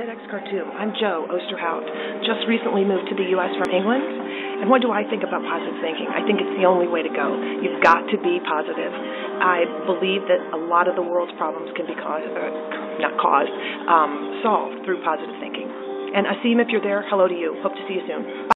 TEDx Khartoum. I'm Joe Osterhout. Just recently moved to the U.S. from England. And what do I think about positive thinking? I think it's the only way to go. You've got to be positive. I believe that a lot of the world's problems can be caused, uh, not caused, um, solved through positive thinking. And Asim, if you're there, hello to you. Hope to see you soon. Bye.